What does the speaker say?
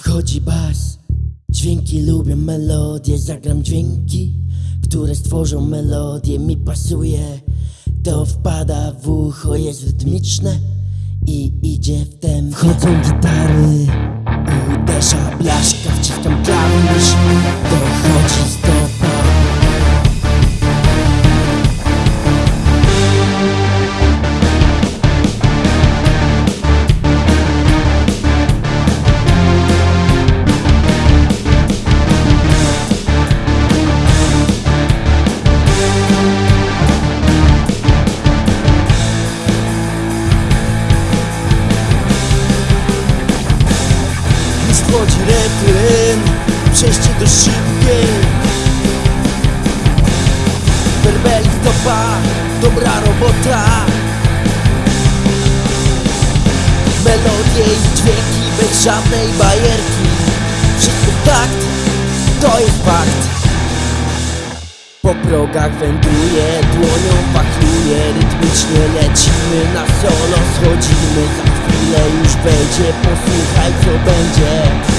Wchodzi bas, dźwięki lubią melodie. Zagram dźwięki, które stworzą melodię Mi pasuje, to wpada w ucho Jest rytmiczne i idzie w tempo Wchodzą gitary, uderza blaszka Wciskam klawisz, Wchodzi refren, przejście do szybkiej Werbelik topa, dobra robota. Melodie i dźwięki bez żadnej bajerki. Wszystko takt, to jest fakt. Po progach wędruje, dłonią wachluje Rytmicznie lecimy na solo, schodzimy Za chwilę już będzie, posłuchaj co będzie